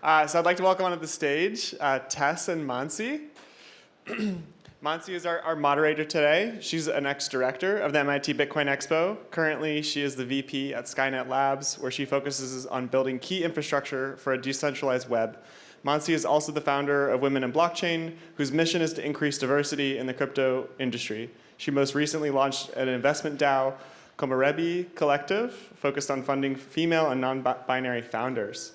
Uh, so I'd like to welcome onto the stage uh, Tess and Mansi. Mansi is our, our moderator today. She's an ex-director of the MIT Bitcoin Expo. Currently, she is the VP at Skynet Labs, where she focuses on building key infrastructure for a decentralized web. Mansi is also the founder of Women in Blockchain, whose mission is to increase diversity in the crypto industry. She most recently launched an investment DAO, Komorebi Collective, focused on funding female and non-binary founders.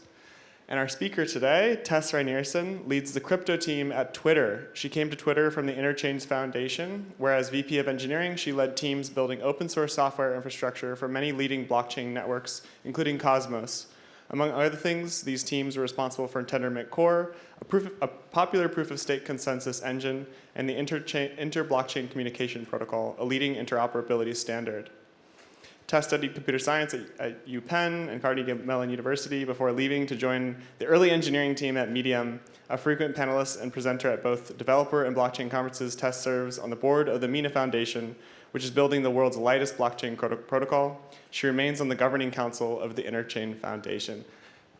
And our speaker today, Tess Rinearson, leads the crypto team at Twitter. She came to Twitter from the Interchains Foundation, where as VP of Engineering, she led teams building open source software infrastructure for many leading blockchain networks, including Cosmos. Among other things, these teams were responsible for Tendermint Core, a, proof, a popular proof of stake consensus engine, and the inter-blockchain communication protocol, a leading interoperability standard. Tess studied computer science at, at UPenn and Carnegie Mellon University before leaving to join the early engineering team at Medium. A frequent panelist and presenter at both developer and blockchain conferences, Tess serves on the board of the Mina Foundation, which is building the world's lightest blockchain protocol. She remains on the governing council of the Interchain Foundation.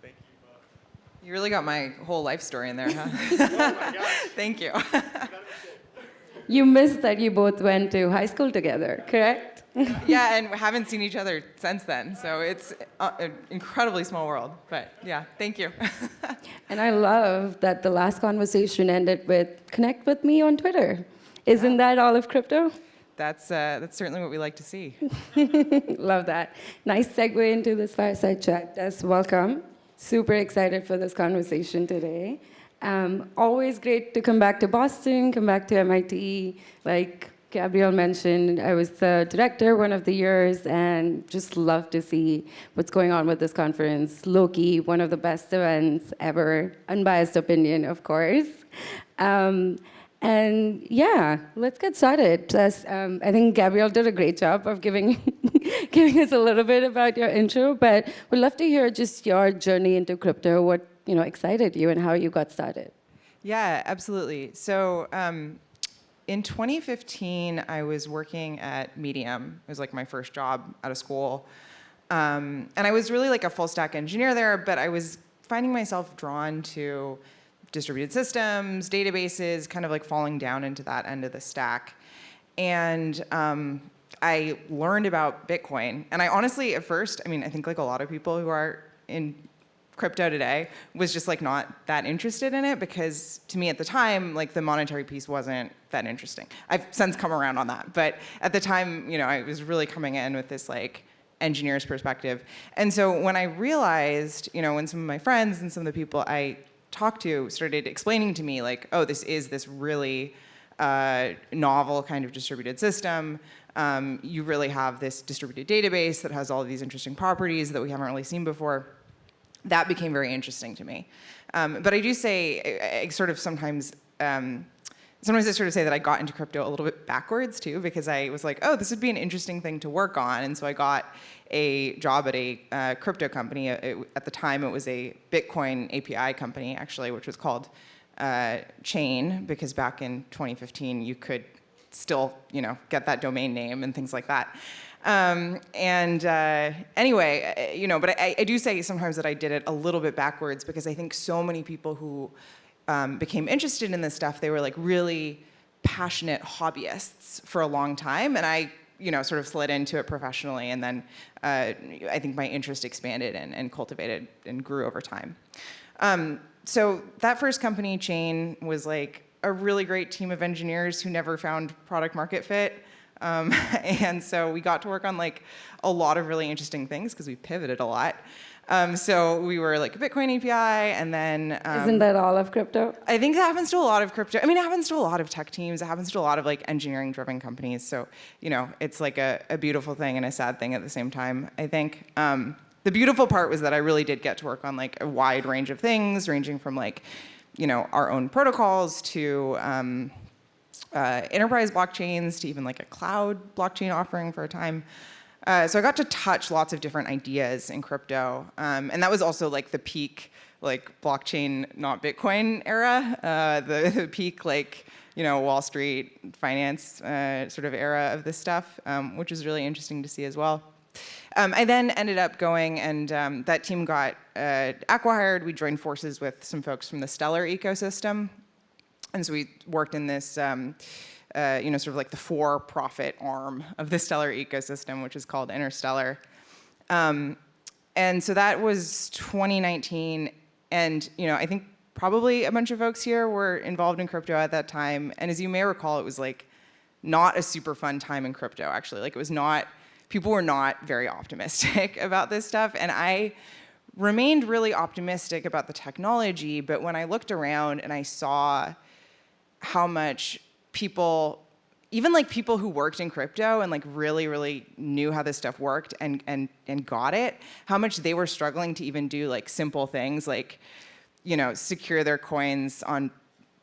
Thank you both. You really got my whole life story in there, huh? oh Thank you. you missed that you both went to high school together, correct? yeah, and we haven't seen each other since then. So it's uh, an incredibly small world. But yeah, thank you. and I love that the last conversation ended with connect with me on Twitter. Isn't yeah. that all of crypto? That's, uh, that's certainly what we like to see. love that. Nice segue into this fireside chat. Tess, welcome. Super excited for this conversation today. Um, always great to come back to Boston, come back to MIT. Like, Gabriel mentioned, I was the director one of the years and just love to see what's going on with this conference. Loki, one of the best events ever, unbiased opinion, of course. Um, and yeah, let's get started. Plus, um, I think Gabriel did a great job of giving, giving us a little bit about your intro, but we'd love to hear just your journey into crypto, what you know excited you and how you got started. Yeah, absolutely. So um, in 2015, I was working at Medium. It was like my first job out of school. Um, and I was really like a full stack engineer there, but I was finding myself drawn to distributed systems, databases, kind of like falling down into that end of the stack. And um, I learned about Bitcoin. And I honestly, at first, I mean, I think like a lot of people who are in crypto today was just like not that interested in it because to me at the time, like the monetary piece wasn't that interesting. I've since come around on that, but at the time, you know, I was really coming in with this like engineer's perspective. And so when I realized, you know, when some of my friends and some of the people I talked to started explaining to me like, oh, this is this really uh, novel kind of distributed system. Um, you really have this distributed database that has all of these interesting properties that we haven't really seen before that became very interesting to me. Um, but I do say, I, I sort of sometimes, um, sometimes I sort of say that I got into crypto a little bit backwards too, because I was like, oh, this would be an interesting thing to work on. And so I got a job at a uh, crypto company. It, at the time, it was a Bitcoin API company, actually, which was called uh, Chain, because back in 2015, you could still, you know, get that domain name and things like that. Um, and uh, anyway, you know, but I, I, do say sometimes that I did it a little bit backwards because I think so many people who um, became interested in this stuff, they were like really passionate hobbyists for a long time. And I, you know, sort of slid into it professionally. And then uh, I think my interest expanded and, and cultivated and grew over time. Um, so that first company chain was like a really great team of engineers who never found product market fit. Um, and so we got to work on like a lot of really interesting things because we pivoted a lot. Um, so we were like a Bitcoin API and then- um, Isn't that all of crypto? I think that happens to a lot of crypto. I mean, it happens to a lot of tech teams. It happens to a lot of like engineering driven companies. So, you know, it's like a, a beautiful thing and a sad thing at the same time, I think. Um, the beautiful part was that I really did get to work on like a wide range of things, ranging from like, you know, our own protocols to, um, uh, enterprise blockchains to even like a cloud blockchain offering for a time. Uh, so I got to touch lots of different ideas in crypto. Um, and that was also like the peak like blockchain, not Bitcoin era, uh, the, the, peak like, you know, Wall Street finance uh, sort of era of this stuff, um, which was really interesting to see as well. Um, I then ended up going, and um, that team got uh, acquired. We joined forces with some folks from the Stellar ecosystem, and so we worked in this, um, uh, you know, sort of like the for-profit arm of the Stellar ecosystem, which is called Interstellar. Um, and so that was 2019, and you know, I think probably a bunch of folks here were involved in crypto at that time. And as you may recall, it was like not a super fun time in crypto, actually. Like it was not, people were not very optimistic about this stuff. And I remained really optimistic about the technology, but when I looked around and I saw how much people, even like people who worked in crypto and like really, really knew how this stuff worked and, and, and got it, how much they were struggling to even do like simple things like, you know, secure their coins on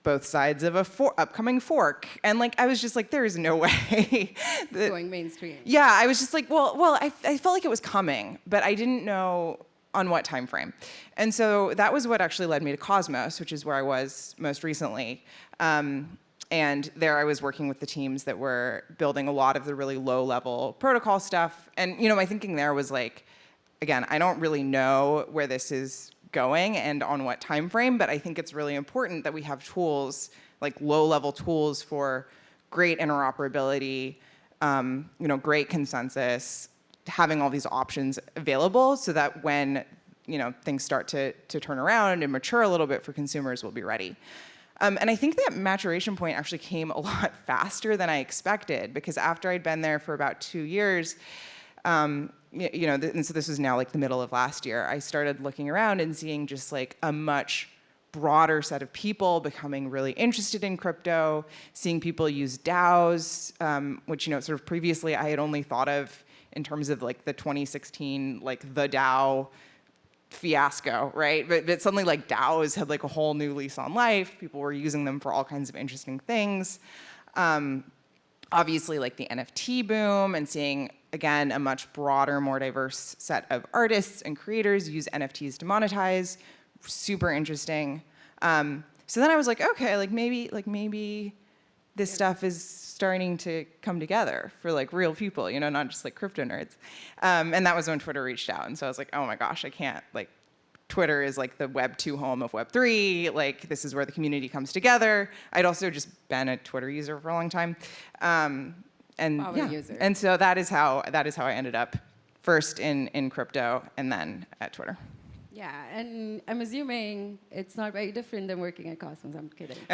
both sides of a for upcoming fork. And like, I was just like, there is no way. that, Going mainstream. yeah, I was just like, well, well, I, I felt like it was coming, but I didn't know on what time frame. And so that was what actually led me to Cosmos, which is where I was most recently. Um, and there I was working with the teams that were building a lot of the really low level protocol stuff. And you know, my thinking there was like, again, I don't really know where this is going and on what time frame, but I think it's really important that we have tools, like low-level tools for great interoperability, um, you know, great consensus, having all these options available so that when you know things start to, to turn around and mature a little bit for consumers, we'll be ready. Um, and I think that maturation point actually came a lot faster than I expected because after I'd been there for about two years, um, you know, and so this was now like the middle of last year, I started looking around and seeing just like a much broader set of people becoming really interested in crypto, seeing people use DAOs, um, which, you know, sort of previously I had only thought of in terms of like the 2016, like the DAO fiasco, right? But, but suddenly like DAOs had like a whole new lease on life. People were using them for all kinds of interesting things. Um, obviously like the NFT boom and seeing again, a much broader, more diverse set of artists and creators use NFTs to monetize. Super interesting. Um, so then I was like, okay, like maybe, like maybe this stuff is starting to come together for like real people, you know, not just like crypto nerds. Um, and that was when Twitter reached out. And so I was like, oh my gosh, I can't, like, Twitter is like the Web 2 home of Web 3. Like, this is where the community comes together. I'd also just been a Twitter user for a long time. Um, and Power yeah. and so that is how that is how I ended up first in in crypto and then at Twitter. Yeah, and I'm assuming it's not very different than working at Cosmos. I'm kidding.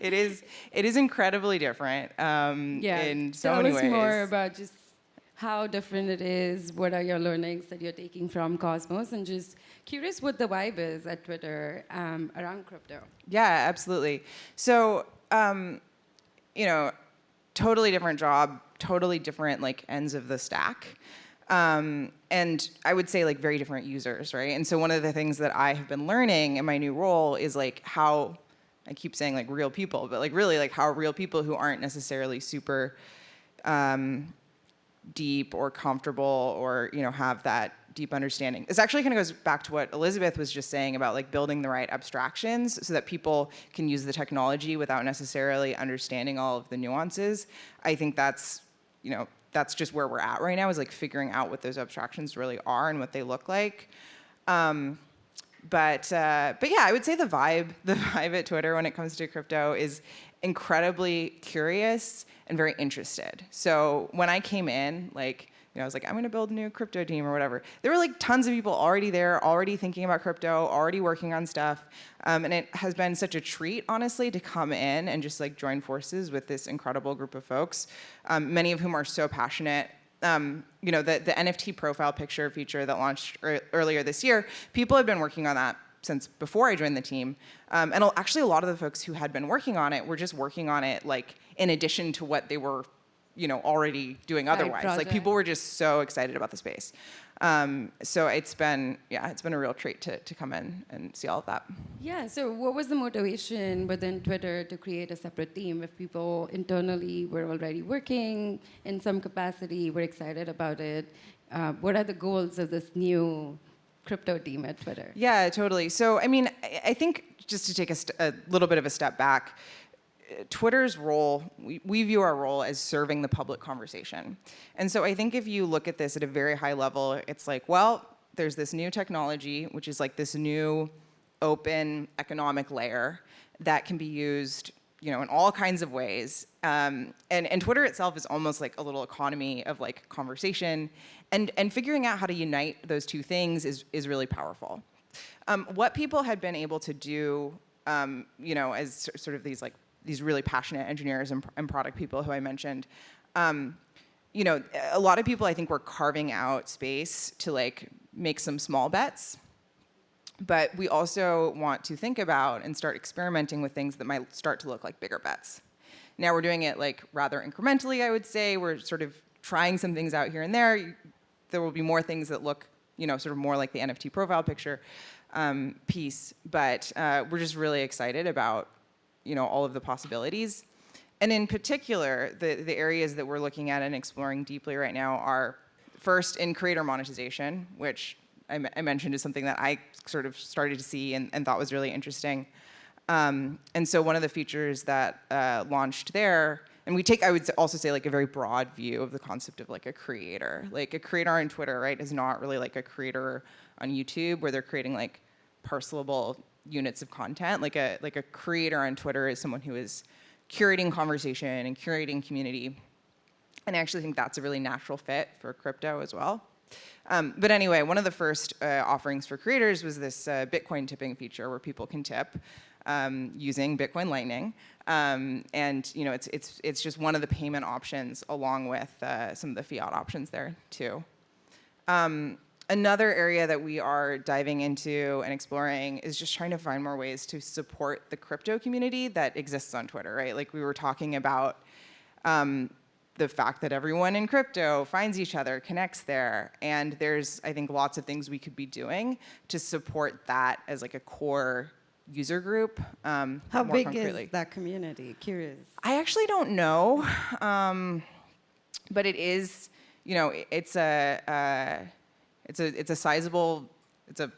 it is it is incredibly different um, Yeah, in so tell many us ways. more about just how different it is. What are your learnings that you're taking from Cosmos, and just curious what the vibe is at Twitter um, around crypto. Yeah, absolutely. So, um, you know, totally different job, totally different like ends of the stack. Um, and I would say like very different users, right? And so one of the things that I have been learning in my new role is like how, I keep saying like real people, but like really like how real people who aren't necessarily super um, deep or comfortable or, you know, have that deep understanding. This actually kind of goes back to what Elizabeth was just saying about like building the right abstractions so that people can use the technology without necessarily understanding all of the nuances. I think that's, you know, that's just where we're at right now is like figuring out what those abstractions really are and what they look like. Um, but uh, but yeah, I would say the vibe, the vibe at Twitter when it comes to crypto is incredibly curious and very interested. So when I came in, like you know, I was like, I'm gonna build a new crypto team or whatever. There were like tons of people already there, already thinking about crypto, already working on stuff. Um, and it has been such a treat, honestly, to come in and just like join forces with this incredible group of folks, um, many of whom are so passionate um, you know, the, the NFT profile picture feature that launched er earlier this year, people had been working on that since before I joined the team. Um, and actually a lot of the folks who had been working on it were just working on it like in addition to what they were you know, already doing otherwise. Like people were just so excited about the space. Um, so it's been, yeah, it's been a real treat to, to come in and see all of that. Yeah, so what was the motivation within Twitter to create a separate team if people internally were already working in some capacity, were excited about it? Uh, what are the goals of this new crypto team at Twitter? Yeah, totally. So, I mean, I, I think just to take a, st- a little bit of a step back, Twitter's role, we, we view our role as serving the public conversation. And so I think if you look at this at a very high level, it's like, well, there's this new technology, which is like this new open economic layer that can be used you know, in all kinds of ways. Um, and, and Twitter itself is almost like a little economy of like conversation. And, and figuring out how to unite those two things is, is really powerful. Um, what people had been able to do, um, you know, as sort of these like these really passionate engineers and, and product people who I mentioned, um, you know, a lot of people I think were carving out space to like make some small bets. But we also want to think about and start experimenting with things that might start to look like bigger bets. Now we're doing it like rather incrementally, I would say. We're sort of trying some things out here and there. There will be more things that look, you know, sort of more like the NFT profile picture um, piece. But uh, we're just really excited about, you know, all of the possibilities. And in particular, the, the areas that we're looking at and exploring deeply right now are first in creator monetization, which I mentioned is something that I sort of started to see and, and thought was really interesting. Um, and so one of the features that uh, launched there, and we take, I would also say like a very broad view of the concept of like a creator. Like a creator on Twitter, right, is not really like a creator on YouTube where they're creating like parcelable units of content. Like a, like a creator on Twitter is someone who is curating conversation and curating community. And I actually think that's a really natural fit for crypto as well. Um, but anyway, one of the first uh, offerings for creators was this uh, Bitcoin tipping feature where people can tip um, using Bitcoin Lightning. Um, and you know, it's, it's, it's just one of the payment options along with uh, some of the fiat options there too. Um, another area that we are diving into and exploring is just trying to find more ways to support the crypto community that exists on Twitter, right? Like we were talking about um, the fact that everyone in crypto finds each other, connects there, and there's, I think, lots of things we could be doing to support that as like a core user group. Um, How big concretely. is that community? Curious. I actually don't know, um, but it is, you know, it's a, uh, it's a, it's a sizable, it's a,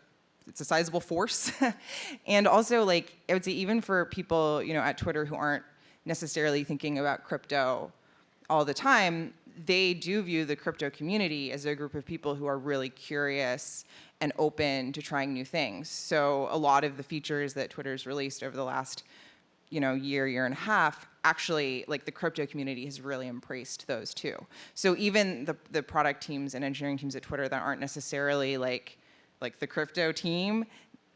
it's a sizable force, and also like I would say even for people, you know, at Twitter who aren't necessarily thinking about crypto all the time, they do view the crypto community as a group of people who are really curious and open to trying new things. So a lot of the features that Twitter's released over the last you know, year, year and a half, actually, like the crypto community has really embraced those too. So even the, the product teams and engineering teams at Twitter that aren't necessarily like, like the crypto team,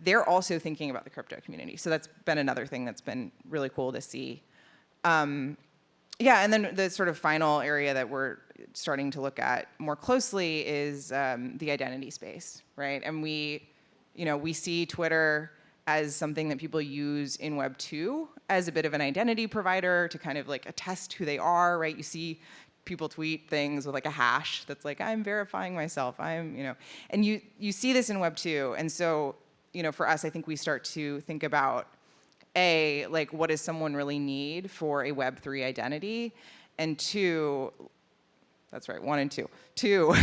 they're also thinking about the crypto community. So that's been another thing that's been really cool to see. Um, yeah, and then the sort of final area that we're starting to look at more closely is um, the identity space, right? And we, you know, we see Twitter as something that people use in Web 2 as a bit of an identity provider to kind of like attest who they are, right? You see people tweet things with like a hash that's like, I'm verifying myself, I'm, you know, and you, you see this in Web 2. And so, you know, for us, I think we start to think about a, like, what does someone really need for a Web3 identity? And two, that's right, one and two. Two,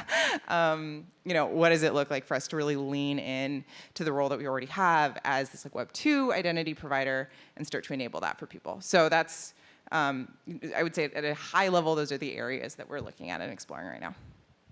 um, you know, what does it look like for us to really lean in to the role that we already have as this like Web2 identity provider and start to enable that for people? So that's, um, I would say at a high level, those are the areas that we're looking at and exploring right now.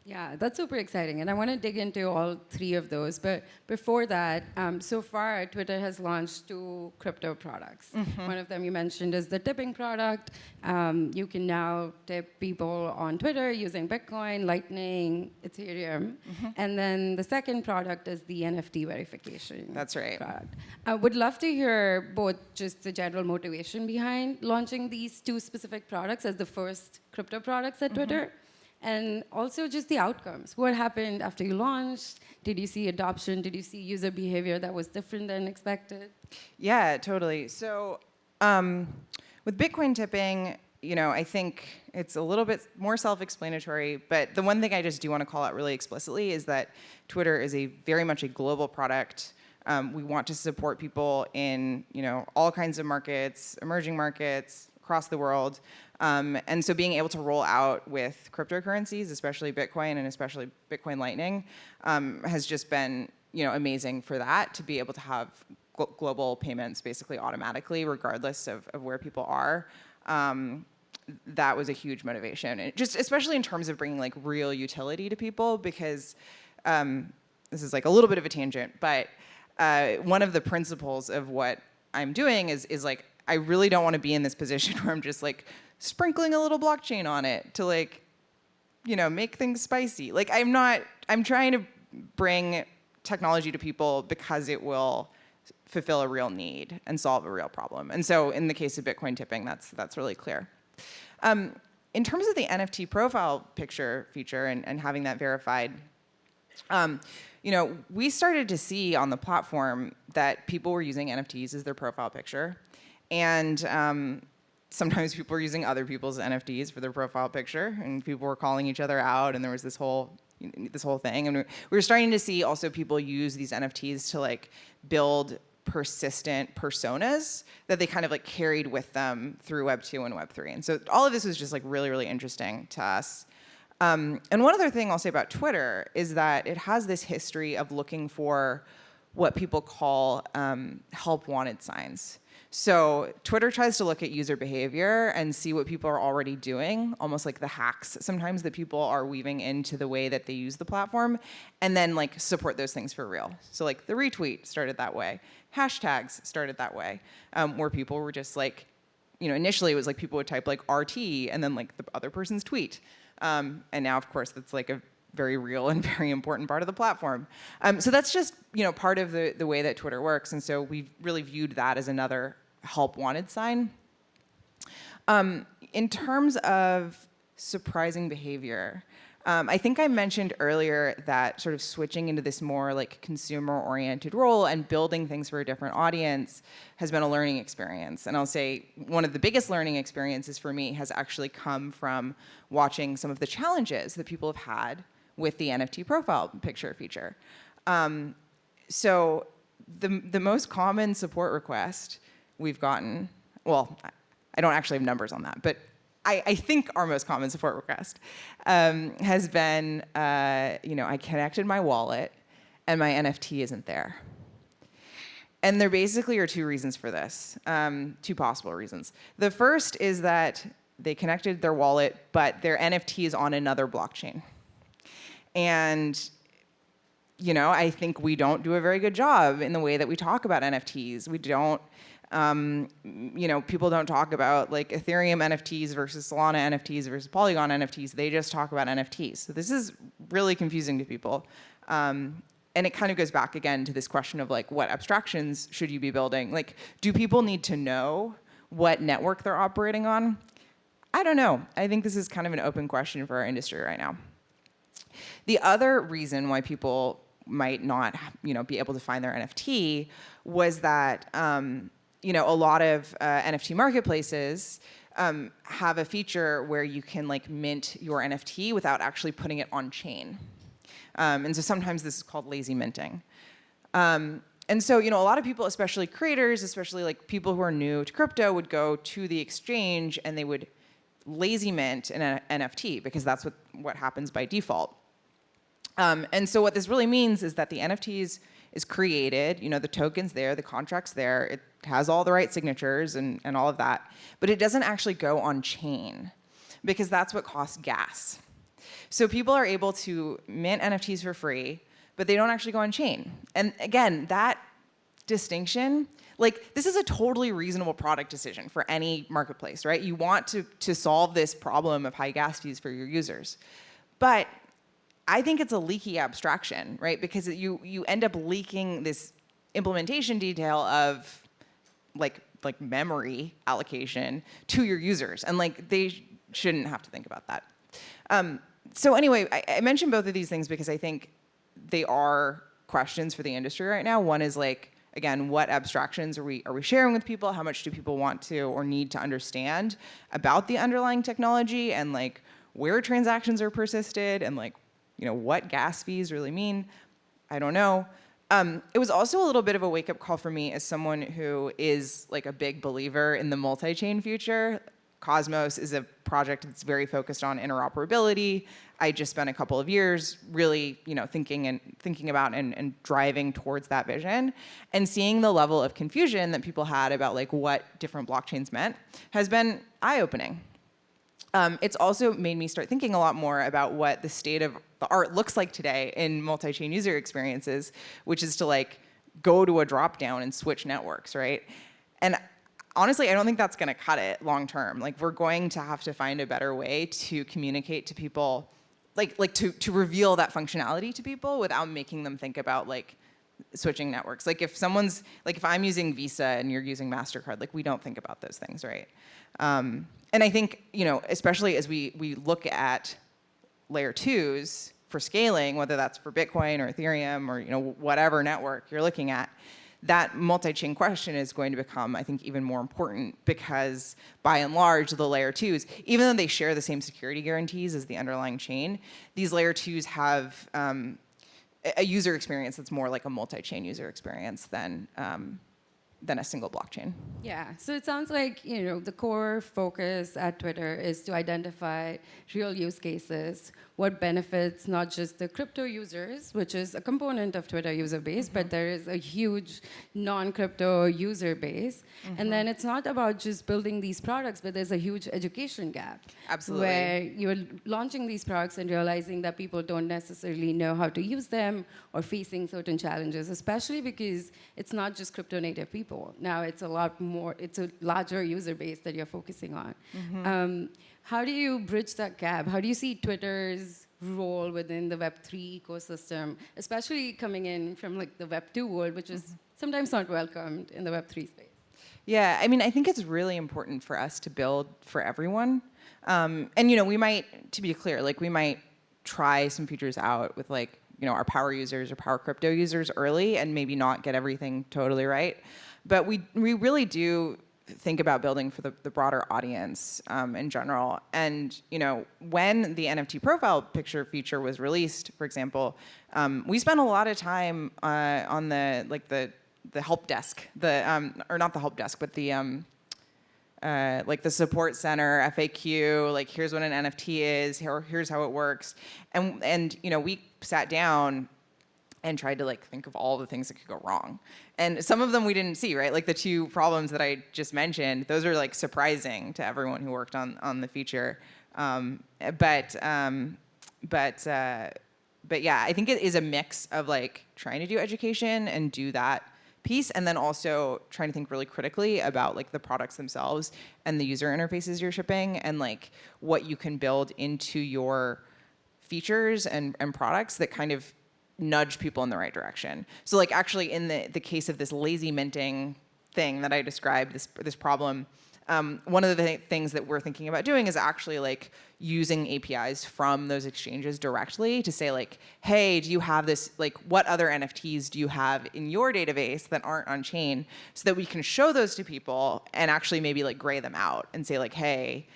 Yeah, that's super exciting. And I want to dig into all three of those. But before that, um, so far, Twitter has launched two crypto products. One of them you mentioned is the tipping product. Um, you can now tip people on Twitter using Bitcoin, Lightning, Ethereum. And then the second product is the NFT verification. That's right. Product. I would love to hear both just the general motivation behind launching these two specific products as the first crypto products at Twitter. And also just the outcomes. What happened after you launched? Did you see adoption? Did you see user behavior that was different than expected? Yeah, totally. So um, with Bitcoin tipping, you know, I think it's a little bit more self-explanatory, but the one thing I just do want to call out really explicitly is that Twitter is a very much a global product. Um, we want to support people in, you know, all kinds of markets, emerging markets, across the world. Um, and so being able to roll out with cryptocurrencies, especially Bitcoin and especially Bitcoin Lightning, um, has just been you know amazing for that to be able to have glo- global payments basically automatically, regardless of, of where people are. Um, that was a huge motivation, and just especially in terms of bringing like real utility to people, because um, this is like a little bit of a tangent, but uh, one of the principles of what I'm doing is is like I really don't want to be in this position where I'm just like sprinkling a little blockchain on it to like you know make things spicy. Like I'm not. I'm trying to bring technology to people because it will fulfill a real need and solve a real problem. And so in the case of Bitcoin tipping, that's that's really clear. Um, in terms of the NFT profile picture feature and, and having that verified, um, you know, we started to see on the platform that people were using NFTs as their profile picture, and um, sometimes people were using other people's NFTs for their profile picture, and people were calling each other out, and there was this whole this whole thing, and we were starting to see also people use these NFTs to like build persistent personas that they kind of like carried with them through Web 2 and Web 3. And so all of this was just like really, really interesting to us. Um, and one other thing I'll say about Twitter is that it has this history of looking for what people call um, help wanted signs. So Twitter tries to look at user behavior and see what people are already doing, almost like the hacks sometimes that people are weaving into the way that they use the platform, and then like support those things for real. So like the retweet started that way, hashtags started that way, um, where people were just like, you know, initially it was like people would type like RT and then like the other person's tweet. Um, and now, of course, that's like a very real and very important part of the platform. Um, so that's just you know part of the, the way that Twitter works. And so we've really viewed that as another help wanted sign. Um, in terms of surprising behavior, um, I think I mentioned earlier that sort of switching into this more like consumer oriented role and building things for a different audience has been a learning experience. And I'll say one of the biggest learning experiences for me has actually come from watching some of the challenges that people have had with the NFT profile picture feature. Um, so the, the most common support request we've gotten, well, I don't actually have numbers on that, but I, I think our most common support request um, has been, uh, you know, I connected my wallet and my NFT isn't there. And there basically are two reasons for this, um, two possible reasons. The first is that they connected their wallet, but their NFT is on another blockchain. And you know, I think we don't do a very good job in the way that we talk about NFTs. We don't um, you know, people don't talk about like Ethereum NFTs versus Solana NFTs versus Polygon NFTs. They just talk about NFTs. So this is really confusing to people. Um, and it kind of goes back again to this question of like, what abstractions should you be building? Like, do people need to know what network they're operating on? I don't know. I think this is kind of an open question for our industry right now. The other reason why people might not, you know, be able to find their NFT was that um, you know, a lot of uh, NFT marketplaces um, have a feature where you can like mint your NFT without actually putting it on chain. Um, and so sometimes this is called lazy minting. Um, and so, you know, a lot of people, especially creators, especially like people who are new to crypto would go to the exchange and they would lazy mint an NFT because that's what, what happens by default. Um, and so what this really means is that the NFTs is created, you know, the token's there, the contract's there, it has all the right signatures and, and all of that, but it doesn't actually go on chain because that's what costs gas. So people are able to mint NFTs for free, but they don't actually go on chain. And again, that distinction, like this is a totally reasonable product decision for any marketplace, right? You want to, to solve this problem of high gas fees for your users. But I think it's a leaky abstraction, right? Because you you end up leaking this implementation detail of like like memory allocation to your users, and like they sh shouldn't have to think about that. Um, so anyway, I, I mentioned both of these things because I think they are questions for the industry right now. One is like again, what abstractions are we are we sharing with people? How much do people want to or need to understand about the underlying technology and like where transactions are persisted and like you know, what gas fees really mean. I don't know. Um, it was also a little bit of a wake-up call for me as someone who is like a big believer in the multi-chain future. Cosmos is a project that's very focused on interoperability. I just spent a couple of years really, you know, thinking and thinking about and, and driving towards that vision, and seeing the level of confusion that people had about like what different blockchains meant has been eye-opening. Um, it's also made me start thinking a lot more about what the state of the art looks like today in multi-chain user experiences, which is to like go to a drop down and switch networks, right? And honestly, I don't think that's going to cut it long term. Like we're going to have to find a better way to communicate to people, like like to to reveal that functionality to people without making them think about like switching networks. Like if someone's like if I'm using Visa and you're using Mastercard, like we don't think about those things, right? Um, and I think you know, especially as we we look at layer twos for scaling, whether that's for Bitcoin or Ethereum or you know whatever network you're looking at, that multi-chain question is going to become, I think, even more important because by and large, the layer twos, even though they share the same security guarantees as the underlying chain, these layer twos have um, a user experience that's more like a multi-chain user experience than um, than a single blockchain. Yeah, so it sounds like you know the core focus at Twitter is to identify real use cases, what benefits not just the crypto users, which is a component of Twitter user base, mm -hmm. but mm-hmm. there is a huge non-crypto user base, mm -hmm. and mm-hmm. then it's not about just building these products, but there's a huge education gap. Absolutely. Where you're launching these products and realizing that people don't necessarily know how to use them or facing certain challenges, especially because it's not just crypto native people people. Now it's a lot more, it's a larger user base that you're focusing on. Mm -hmm. um, how do you bridge that gap? How do you see Twitter's role within the Web3 ecosystem, especially coming in from like the Web2 world, which is mm-hmm. sometimes not welcomed in the Web3 space? Yeah, I mean, I think it's really important for us to build for everyone. Um, and you know, we might, to be clear, like we might try some features out with like, you know, our power users or power crypto users early and maybe not get everything totally right. But we, we really do think about building for the, the broader audience um, in general. And you know, when the NFT profile picture feature was released, for example, um, we spent a lot of time uh, on the like the the help desk, the um, or not the help desk, but the um, uh, like the support center, FAQ, like here's what an NFT is, here, here's how it works, and and you know we sat down and tried to like think of all the things that could go wrong. And some of them we didn't see, right? Like the two problems that I just mentioned, those are like surprising to everyone who worked on, on the feature. Um, but, um, but, uh, but yeah, I think it is a mix of like trying to do education and do that piece and then also trying to think really critically about like the products themselves and the user interfaces you're shipping and like what you can build into your features and, and products that kind of nudge people in the right direction. So like actually in the, the case of this lazy minting thing that I described, this, this problem, um, one of the th things that we're thinking about doing is actually like using APIs from those exchanges directly to say like, hey, do you have this, like what other NFTs do you have in your database that aren't on chain so that we can show those to people and actually maybe like gray them out and say like, hey,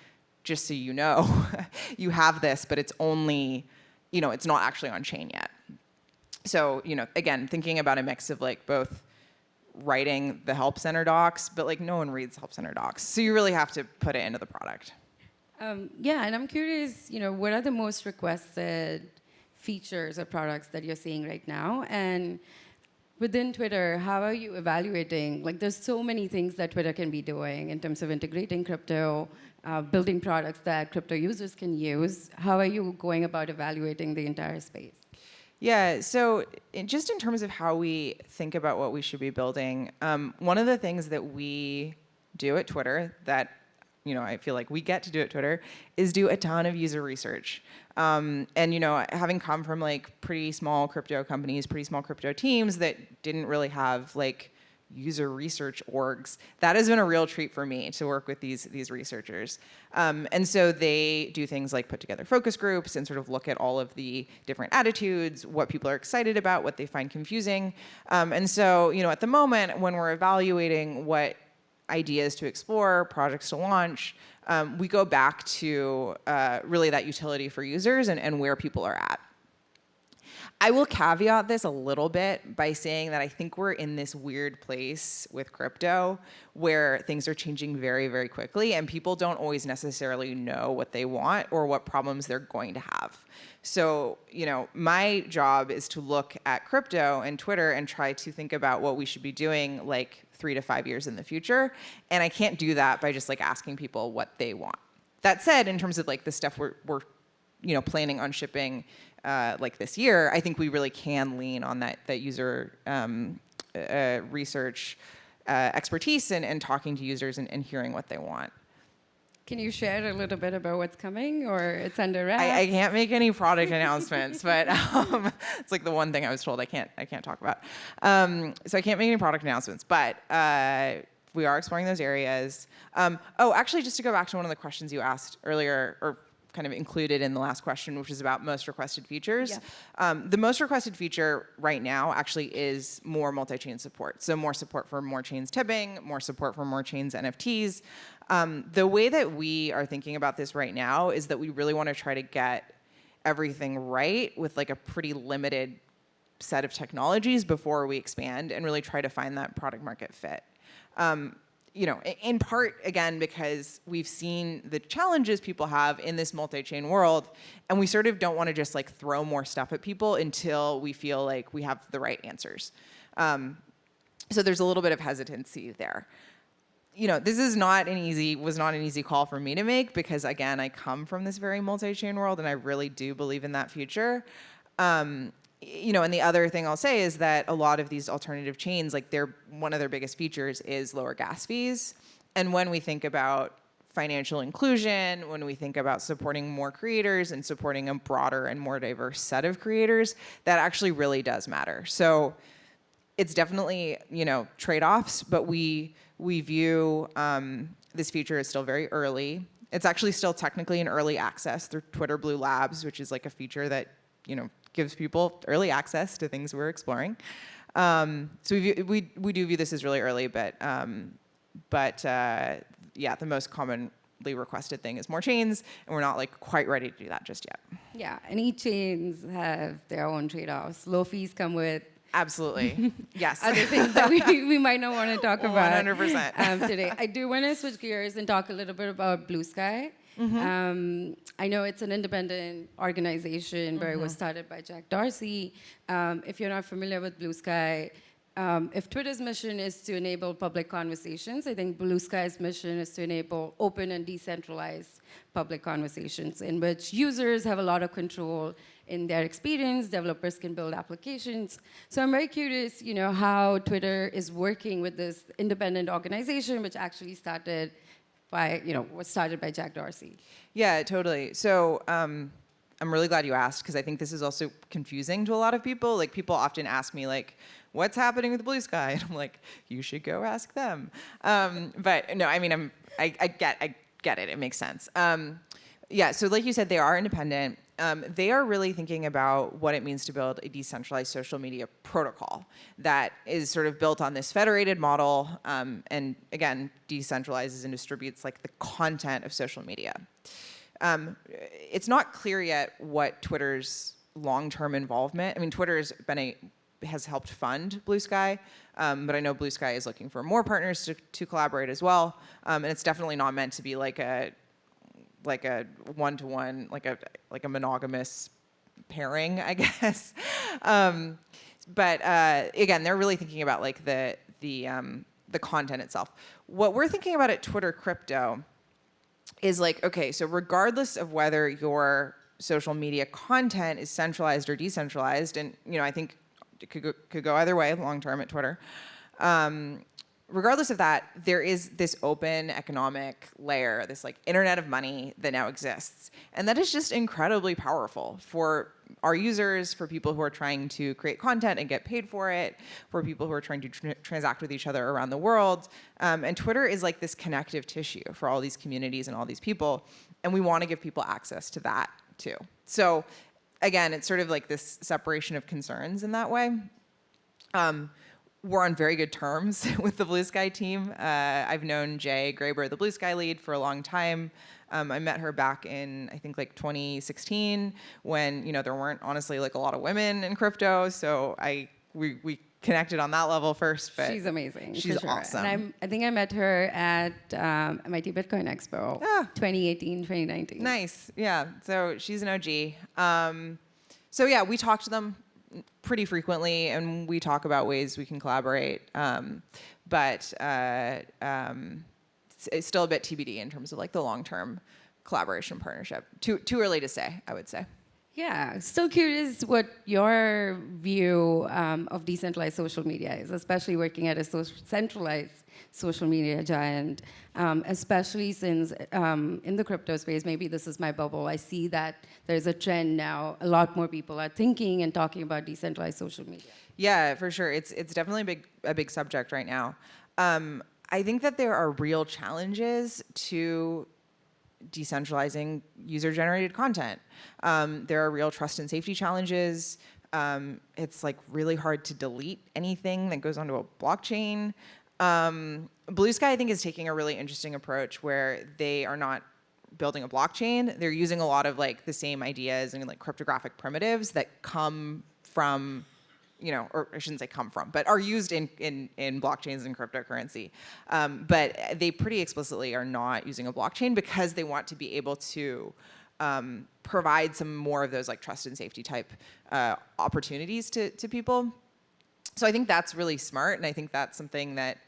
just so you know, you have this, but it's only, you know, it's not actually on chain yet so, you know, again, thinking about a mix of like both writing the help center docs, but like no one reads help center docs. So you really have to put it into the product. Um, yeah, and I'm curious, you know, what are the most requested features or products that you're seeing right now? And within Twitter, how are you evaluating? Like, there's so many things that Twitter can be doing in terms of integrating crypto, uh, building products that crypto users can use. How are you going about evaluating the entire space? Yeah, so in, just in terms of how we think about what we should be building, um, one of the things that we do at Twitter that you know, I feel like we get to do at Twitter is do a ton of user research. Um, and you know, having come from like pretty small crypto companies, pretty small crypto teams that didn't really have like user research orgs. That has been a real treat for me to work with these, these researchers. Um, and so they do things like put together focus groups and sort of look at all of the different attitudes, what people are excited about, what they find confusing. Um, and so, you know, at the moment when we're evaluating what ideas to explore, projects to launch, um, we go back to uh, really that utility for users and, and where people are at. I will caveat this a little bit by saying that I think we're in this weird place with crypto where things are changing very, very quickly and people don't always necessarily know what they want or what problems they're going to have. So, you know, my job is to look at crypto and Twitter and try to think about what we should be doing like three to five years in the future. And I can't do that by just like asking people what they want. That said, in terms of like the stuff we're, we're you know, planning on shipping uh, like this year, I think we really can lean on that, that user um, uh, research uh, expertise and, and talking to users and, and hearing what they want. Can you share a little bit about what's coming, or it's under wraps? I, I can't make any product announcements, but um, it's like the one thing I was told I can't I can't talk about. Um, so I can't make any product announcements, but uh, we are exploring those areas. Um, oh, actually, just to go back to one of the questions you asked earlier, or kind of included in the last question, which is about most requested features. Yeah. Um, the most requested feature right now actually is more multi-chain support. So more support for more chains tipping, more support for more chains NFTs. Um, the way that we are thinking about this right now is that we really want to try to get everything right with like a pretty limited set of technologies before we expand and really try to find that product market fit. Um, you know, in part, again, because we've seen the challenges people have in this multi-chain world, and we sort of don't want to just like throw more stuff at people until we feel like we have the right answers. Um, so there's a little bit of hesitancy there. You know, this is not an easy, was not an easy call for me to make because again, I come from this very multi-chain world and I really do believe in that future. Um, you know, and the other thing I'll say is that a lot of these alternative chains, like they're one of their biggest features is lower gas fees. And when we think about financial inclusion, when we think about supporting more creators and supporting a broader and more diverse set of creators, that actually really does matter. So it's definitely, you know, trade-offs, but we we view um, this feature as still very early. It's actually still technically in early access through Twitter Blue Labs, which is like a feature that, you know, gives people early access to things we're exploring. Um, so we, we, we do view this as really early, but, um, but uh, yeah, the most commonly requested thing is more chains, and we're not like quite ready to do that just yet. Yeah, and each chains have their own trade-offs. Low fees come with Absolutely, yes. other things that we, we might not want to talk about 100%. um, today. I do want to switch gears and talk a little bit about Blue Sky. Mm-hmm. Um, I know it's an independent organization where it was Mm-hmm. started by Jack Dorsey. Um, if you're not familiar with Blue Sky, um, if Twitter's mission is to enable public conversations, I think Blue Sky's mission is to enable open and decentralized public conversations in which users have a lot of control in their experience, developers can build applications. So I'm very curious, you know, how Twitter is working with this independent organization, which actually started by, you know, was started by Jack Dorsey. Yeah, totally. So um, I'm really glad you asked because I think this is also confusing to a lot of people. Like people often ask me like, what's happening with the Blue Sky? And I'm like, you should go ask them. Um, but no, I mean, I'm, I, I get, I get it. It makes sense. Um, yeah, so like you said, they are independent. Um, they are really thinking about what it means to build a decentralized social media protocol that is sort of built on this federated model um, and again, decentralizes and distributes like the content of social media. Um, it's not clear yet what Twitter's long-term involvement, I mean, Twitter's been a, has helped fund Blue Sky, um, but I know Blue Sky is looking for more partners to, to collaborate as well. Um, and it's definitely not meant to be like a like a one-to-one, like a like a monogamous pairing, I guess. Um, but uh, again, they're really thinking about like the the um, the content itself. What we're thinking about at Twitter Crypto is like, okay, so regardless of whether your social media content is centralized or decentralized, and you know, I think it could go, could go either way long term at Twitter. Um, regardless of that, there is this open economic layer, this like internet of money that now exists. And that is just incredibly powerful for our users, for people who are trying to create content and get paid for it, for people who are trying to tr transact with each other around the world. Um, and Twitter is like this connective tissue for all these communities and all these people. And we want to give people access to that too. So again, it's sort of like this separation of concerns in that way. Um, we're on very good terms with the Blue Sky team. Uh, I've known Jay Graber, the Blue Sky lead, for a long time. Um, I met her back in I think like 2016 when you know there weren't honestly like a lot of women in crypto. So I we we connected on that level first. But she's amazing. She's sure. awesome. And I'm, I think I met her at um, MIT Bitcoin Expo, Ah. 2018, 2019. Nice. Yeah. So she's an OG. Um, so yeah, we talk to them pretty frequently, and we talk about ways we can collaborate. Um, but uh, um, it's, it's still a bit TBD in terms of like the long-term collaboration partnership. Too too early to say, I would say. Yeah, still curious what your view um, of decentralized social media is, especially working at a so- centralized social media giant, um, especially since um, in the crypto space, maybe this is my bubble, I see that there's a trend now, a lot more people are thinking and talking about decentralized social media. Yeah, for sure. It's it's definitely a big a big subject right now. Um, I think that there are real challenges to decentralizing user-generated content. Um, there are real trust and safety challenges. Um, it's like really hard to delete anything that goes onto a blockchain. Um, Bluesky, I think, is taking a really interesting approach where they are not building a blockchain. They're using a lot of like the same ideas and like cryptographic primitives that come from you know, or I shouldn't say come from, but are used in, in, in blockchains and cryptocurrency. Um, but they pretty explicitly are not using a blockchain because they want to be able to um, provide some more of those like trust and safety type uh, opportunities to, to people. So I think that's really smart, and I think that's something that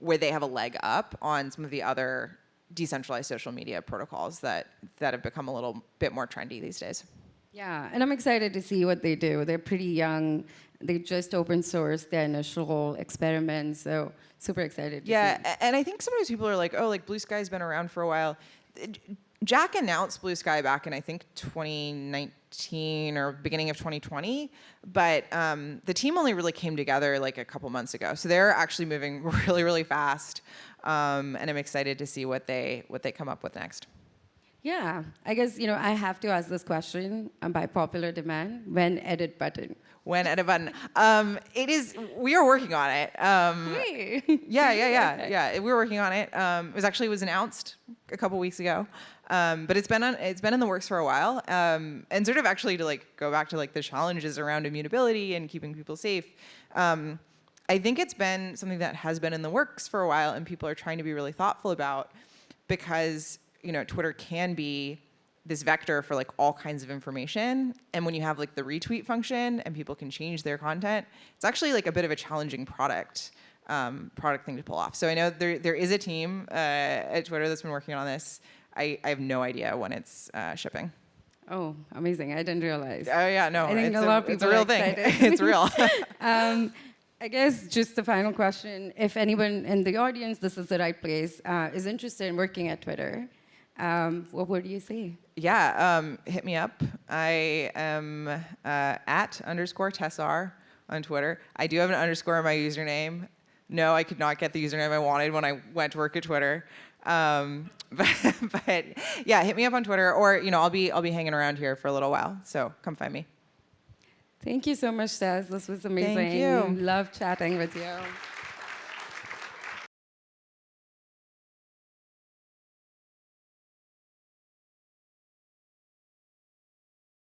where they have a leg up on some of the other decentralized social media protocols that that have become a little bit more trendy these days. Yeah, and I'm excited to see what they do. They're pretty young. They just open sourced their initial experiment, so super excited. To Yeah, see. and I think sometimes people are like, oh, like Bluesky's been around for a while. Jack announced Bluesky back in I think 2019 or beginning of 2020, but um, the team only really came together like a couple months ago. So they're actually moving really, really fast, um, and I'm excited to see what they what they come up with next. Yeah, I guess you know I have to ask this question um, by popular demand. When edit button? When edit button, um, it is we are working on it. Um, Hey. Yeah, yeah, yeah, yeah. we are working on it. Um, it was actually it was announced a couple weeks ago, um, but it's been on, it's been in the works for a while. Um, and sort of actually to like go back to like the challenges around immutability and keeping people safe. Um, I think it's been something that has been in the works for a while, and people are trying to be really thoughtful about because you know Twitter can be this vector for like all kinds of information. And when you have like the retweet function and people can change their content it's actually like a bit of a challenging product um, product thing to pull off. So i know there, there is a team uh, at twitter that's been working on this. I, I have no idea when it's uh, shipping. Oh, amazing! I didn't realize. oh yeah no I think it's a lot of it's a people real thing. it's real. Um, I guess just the final question: If anyone in the audience, this is the right place, uh, is interested in working at Twitter, um, what would you say? yeah, um, hit me up. I am uh, at underscore Tessar on Twitter. I do have an underscore in my username. No, I could not get the username I wanted when I went to work at Twitter. Um, but, but yeah, hit me up on Twitter, or you know, I'll be I'll be hanging around here for a little while. So come find me. Thank you so much, Tess. This was amazing. Thank you. Love chatting with you.